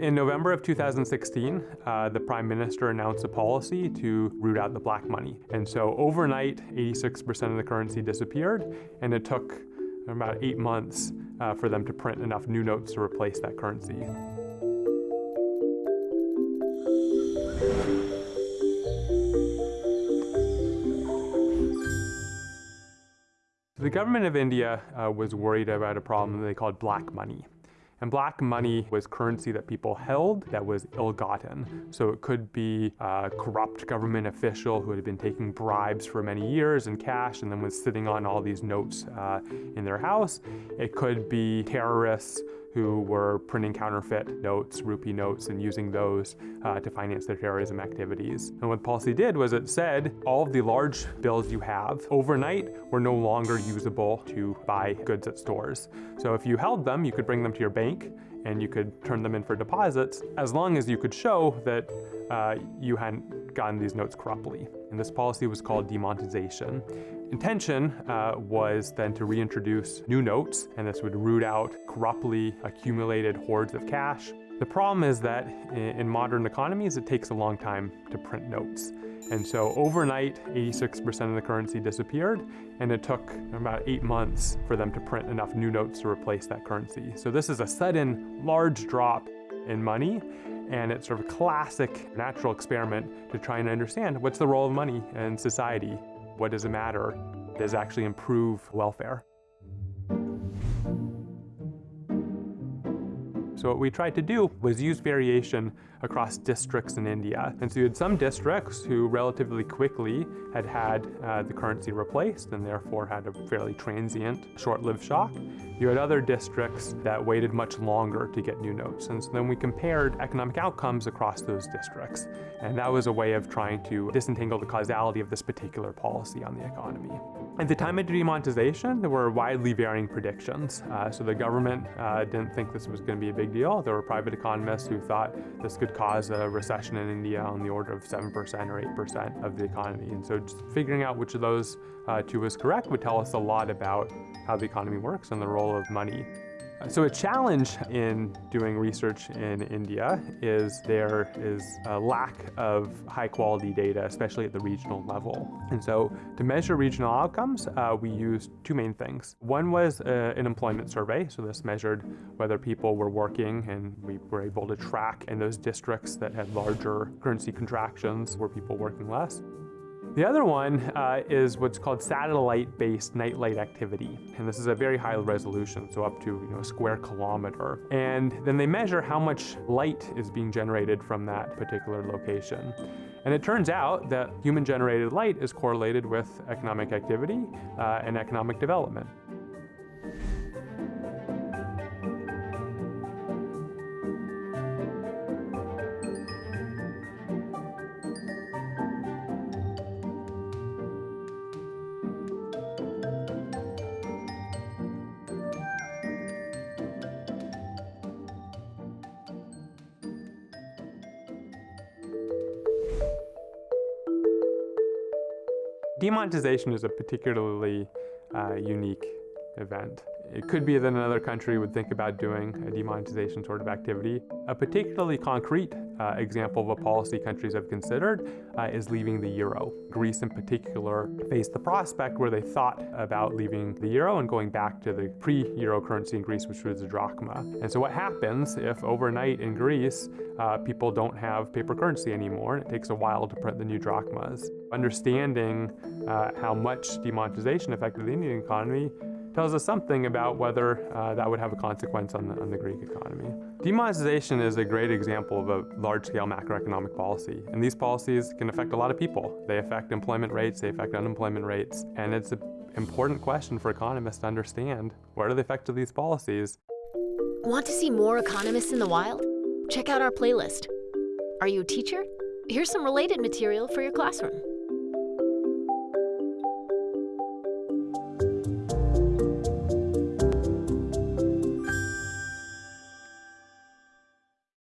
In November of 2016, uh, the Prime Minister announced a policy to root out the black money. And so overnight, 86% of the currency disappeared, and it took about eight months uh, for them to print enough new notes to replace that currency. The government of India uh, was worried about a problem they called black money. And black money was currency that people held that was ill-gotten. So it could be a corrupt government official who had been taking bribes for many years in cash and then was sitting on all these notes uh, in their house. It could be terrorists who were printing counterfeit notes, rupee notes, and using those uh, to finance their terrorism activities. And what policy did was it said all of the large bills you have overnight were no longer usable to buy goods at stores. So if you held them, you could bring them to your bank and you could turn them in for deposits as long as you could show that uh, you hadn't gotten these notes corruptly. And this policy was called demonetization. Intention uh, was then to reintroduce new notes, and this would root out corruptly accumulated hoards of cash. The problem is that in modern economies, it takes a long time to print notes. And so overnight, 86% of the currency disappeared, and it took about eight months for them to print enough new notes to replace that currency. So this is a sudden, large drop in money, and it's sort of a classic natural experiment to try and understand what's the role of money in society. What does it matter? Does actually improve welfare? So what we tried to do was use variation across districts in India. And so you had some districts who relatively quickly had had uh, the currency replaced and therefore had a fairly transient, short-lived shock. You had other districts that waited much longer to get new notes. And so then we compared economic outcomes across those districts. And that was a way of trying to disentangle the causality of this particular policy on the economy. At the time of demonetization, there were widely varying predictions. Uh, so the government uh, didn't think this was going to be a big deal. There were private economists who thought this could cause a recession in India on the order of 7% or 8% of the economy. And so just figuring out which of those uh, two was correct would tell us a lot about how the economy works and the role of money. So a challenge in doing research in India is there is a lack of high quality data, especially at the regional level. And so to measure regional outcomes, uh, we used two main things. One was uh, an employment survey. So this measured whether people were working and we were able to track in those districts that had larger currency contractions, were people working less. The other one uh, is what's called satellite-based nightlight activity. And this is a very high resolution, so up to you know, a square kilometer. And then they measure how much light is being generated from that particular location. And it turns out that human-generated light is correlated with economic activity uh, and economic development. Demonetization is a particularly uh, unique event. It could be that another country would think about doing a demonetization sort of activity. A particularly concrete uh, example of a policy countries have considered uh, is leaving the euro. Greece in particular faced the prospect where they thought about leaving the euro and going back to the pre-euro currency in Greece, which was the drachma. And so what happens if overnight in Greece, uh, people don't have paper currency anymore and it takes a while to print the new drachmas? Understanding uh, how much demonetization affected the Indian economy tells us something about whether uh, that would have a consequence on the, on the Greek economy. Demonetization is a great example of a large-scale macroeconomic policy, and these policies can affect a lot of people. They affect employment rates, they affect unemployment rates, and it's an important question for economists to understand what are the effects of these policies. Want to see more economists in the wild? Check out our playlist. Are you a teacher? Here's some related material for your classroom.